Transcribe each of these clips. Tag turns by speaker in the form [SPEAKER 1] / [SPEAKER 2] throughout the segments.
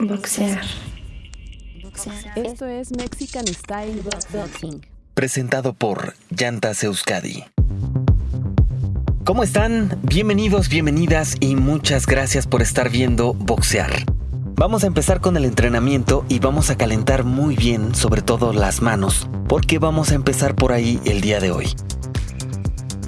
[SPEAKER 1] Boxear.
[SPEAKER 2] Esto es Mexican Style Boxing.
[SPEAKER 3] Presentado por Llantas Euskadi. ¿Cómo están? Bienvenidos, bienvenidas y muchas gracias por estar viendo Boxear. Vamos a empezar con el entrenamiento y vamos a calentar muy bien, sobre todo las manos, porque vamos a empezar por ahí el día de hoy.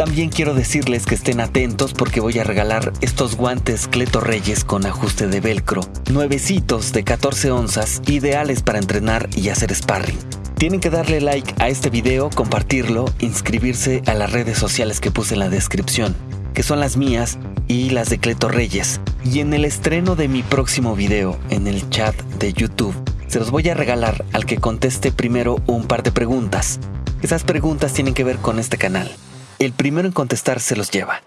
[SPEAKER 3] También quiero decirles que estén atentos porque voy a regalar estos guantes Cleto Reyes con ajuste de velcro, nuevecitos de 14 onzas, ideales para entrenar y hacer sparring. Tienen que darle like a este video, compartirlo, inscribirse a las redes sociales que puse en la descripción, que son las mías y las de Cleto Reyes. Y en el estreno de mi próximo video, en el chat de YouTube, se los voy a regalar al que conteste primero un par de preguntas. Esas preguntas tienen que ver con este canal. El primero en contestar se los lleva.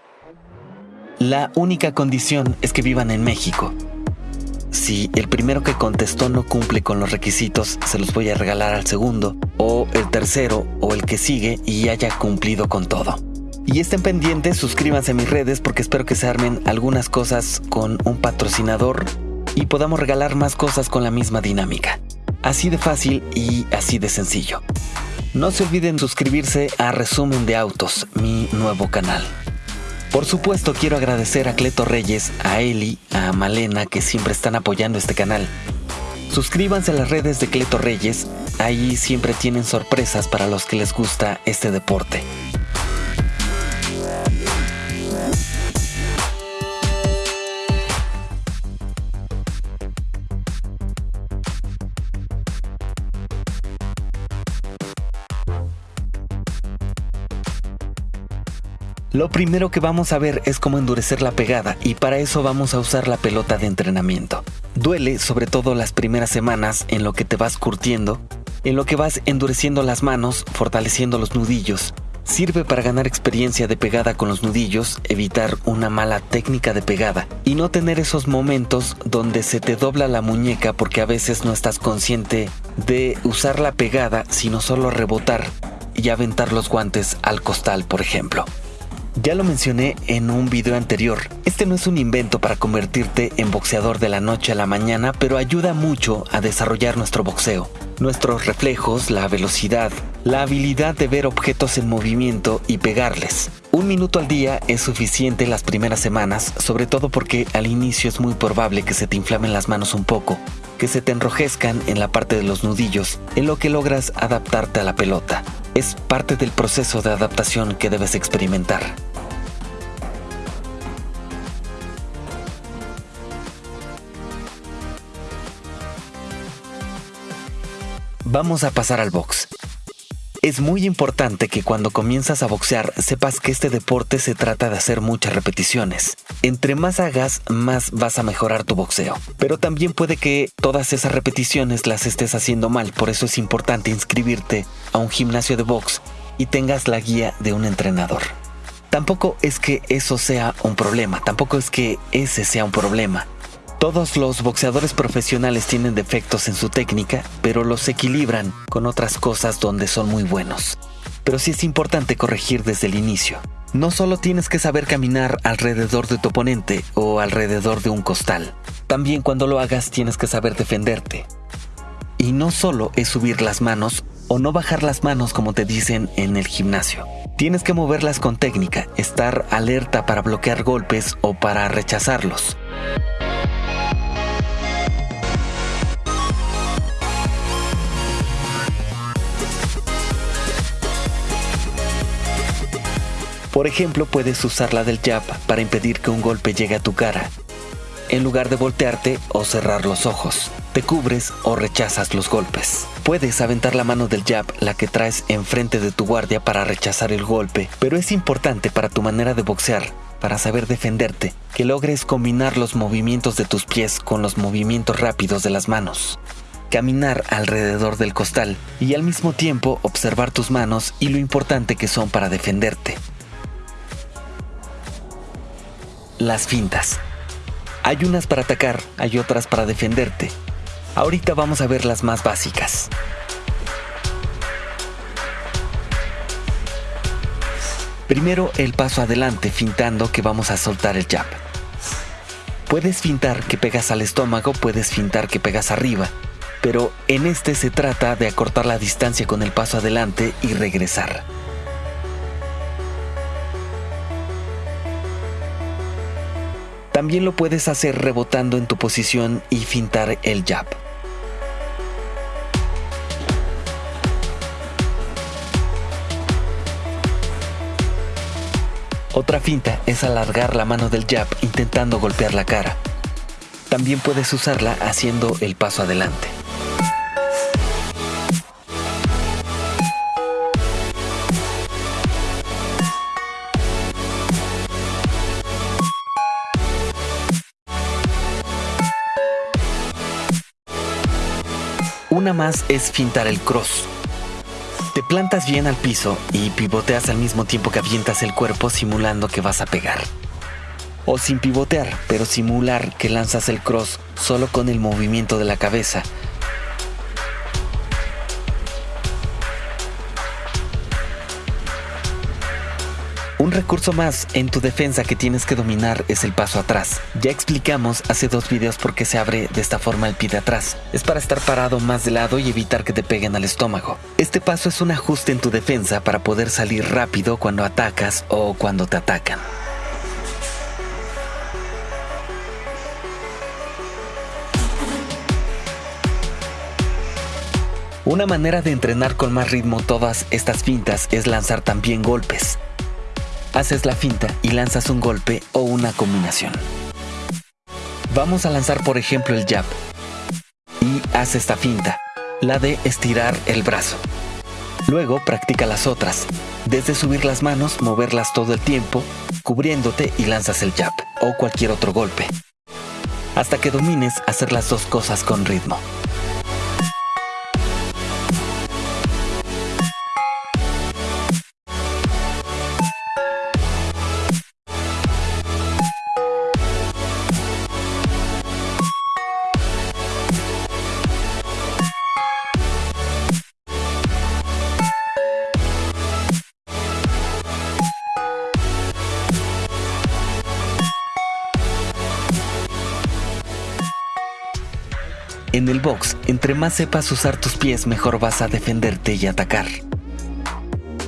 [SPEAKER 3] La única condición es que vivan en México. Si el primero que contestó no cumple con los requisitos, se los voy a regalar al segundo, o el tercero, o el que sigue y haya cumplido con todo. Y estén pendientes, suscríbanse a mis redes porque espero que se armen algunas cosas con un patrocinador y podamos regalar más cosas con la misma dinámica. Así de fácil y así de sencillo. No se olviden suscribirse a Resumen de Autos, mi nuevo canal. Por supuesto quiero agradecer a Cleto Reyes, a Eli, a Malena que siempre están apoyando este canal. Suscríbanse a las redes de Cleto Reyes, ahí siempre tienen sorpresas para los que les gusta este deporte. Lo primero que vamos a ver es cómo endurecer la pegada y para eso vamos a usar la pelota de entrenamiento. Duele sobre todo las primeras semanas en lo que te vas curtiendo, en lo que vas endureciendo las manos, fortaleciendo los nudillos. Sirve para ganar experiencia de pegada con los nudillos, evitar una mala técnica de pegada y no tener esos momentos donde se te dobla la muñeca porque a veces no estás consciente de usar la pegada, sino solo rebotar y aventar los guantes al costal, por ejemplo. Ya lo mencioné en un video anterior, este no es un invento para convertirte en boxeador de la noche a la mañana, pero ayuda mucho a desarrollar nuestro boxeo, nuestros reflejos, la velocidad, la habilidad de ver objetos en movimiento y pegarles. Un minuto al día es suficiente las primeras semanas, sobre todo porque al inicio es muy probable que se te inflamen las manos un poco, que se te enrojezcan en la parte de los nudillos, en lo que logras adaptarte a la pelota. Es parte del proceso de adaptación que debes experimentar. Vamos a pasar al box. Es muy importante que cuando comienzas a boxear sepas que este deporte se trata de hacer muchas repeticiones. Entre más hagas, más vas a mejorar tu boxeo. Pero también puede que todas esas repeticiones las estés haciendo mal, por eso es importante inscribirte a un gimnasio de box y tengas la guía de un entrenador. Tampoco es que eso sea un problema, tampoco es que ese sea un problema. Todos los boxeadores profesionales tienen defectos en su técnica, pero los equilibran con otras cosas donde son muy buenos. Pero sí es importante corregir desde el inicio. No solo tienes que saber caminar alrededor de tu oponente o alrededor de un costal. También cuando lo hagas tienes que saber defenderte. Y no solo es subir las manos o no bajar las manos como te dicen en el gimnasio. Tienes que moverlas con técnica, estar alerta para bloquear golpes o para rechazarlos. Por ejemplo, puedes usar la del jab para impedir que un golpe llegue a tu cara. En lugar de voltearte o cerrar los ojos, te cubres o rechazas los golpes. Puedes aventar la mano del jab, la que traes enfrente de tu guardia para rechazar el golpe, pero es importante para tu manera de boxear, para saber defenderte, que logres combinar los movimientos de tus pies con los movimientos rápidos de las manos caminar alrededor del costal y al mismo tiempo observar tus manos y lo importante que son para defenderte. Las fintas. Hay unas para atacar, hay otras para defenderte. Ahorita vamos a ver las más básicas. Primero el paso adelante, fintando que vamos a soltar el jab. Puedes fintar que pegas al estómago, puedes fintar que pegas arriba, pero en este se trata de acortar la distancia con el paso adelante y regresar. También lo puedes hacer rebotando en tu posición y fintar el jab. Otra finta es alargar la mano del jab intentando golpear la cara. También puedes usarla haciendo el paso adelante. Más es fintar el cross. Te plantas bien al piso y pivoteas al mismo tiempo que avientas el cuerpo simulando que vas a pegar. O sin pivotear, pero simular que lanzas el cross solo con el movimiento de la cabeza recurso más en tu defensa que tienes que dominar es el paso atrás. Ya explicamos hace dos videos por qué se abre de esta forma el pie de atrás. Es para estar parado más de lado y evitar que te peguen al estómago. Este paso es un ajuste en tu defensa para poder salir rápido cuando atacas o cuando te atacan. Una manera de entrenar con más ritmo todas estas fintas es lanzar también golpes haces la finta y lanzas un golpe o una combinación. Vamos a lanzar por ejemplo el jab y haz esta finta, la de estirar el brazo. Luego practica las otras, desde subir las manos, moverlas todo el tiempo, cubriéndote y lanzas el jab o cualquier otro golpe, hasta que domines hacer las dos cosas con ritmo. En el box, entre más sepas usar tus pies, mejor vas a defenderte y atacar.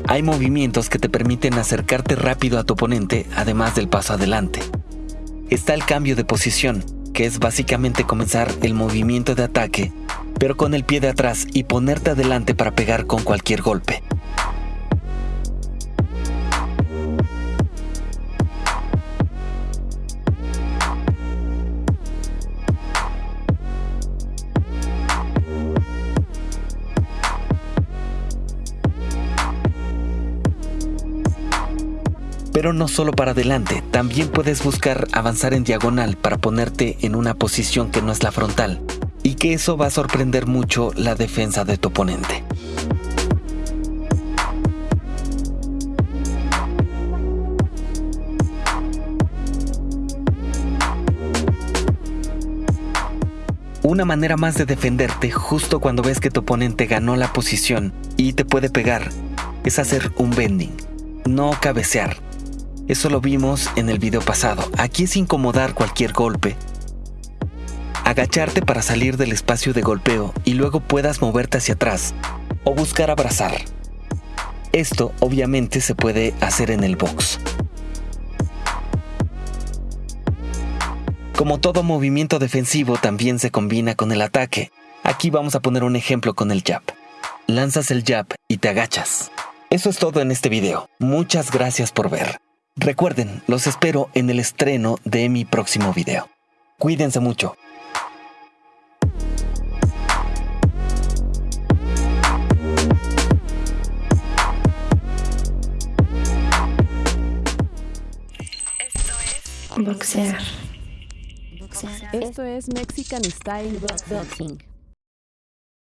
[SPEAKER 3] Hay movimientos que te permiten acercarte rápido a tu oponente, además del paso adelante. Está el cambio de posición, que es básicamente comenzar el movimiento de ataque, pero con el pie de atrás y ponerte adelante para pegar con cualquier golpe. Pero no solo para adelante, también puedes buscar avanzar en diagonal para ponerte en una posición que no es la frontal, y que eso va a sorprender mucho la defensa de tu oponente. Una manera más de defenderte justo cuando ves que tu oponente ganó la posición y te puede pegar es hacer un bending, no cabecear. Eso lo vimos en el video pasado. Aquí es incomodar cualquier golpe. Agacharte para salir del espacio de golpeo y luego puedas moverte hacia atrás o buscar abrazar. Esto obviamente se puede hacer en el box. Como todo movimiento defensivo también se combina con el ataque. Aquí vamos a poner un ejemplo con el jab. Lanzas el jab y te agachas. Eso es todo en este video. Muchas gracias por ver. Recuerden, los espero en el estreno de mi próximo video. Cuídense mucho.
[SPEAKER 2] Boxear. Esto es Mexican Style Boxing.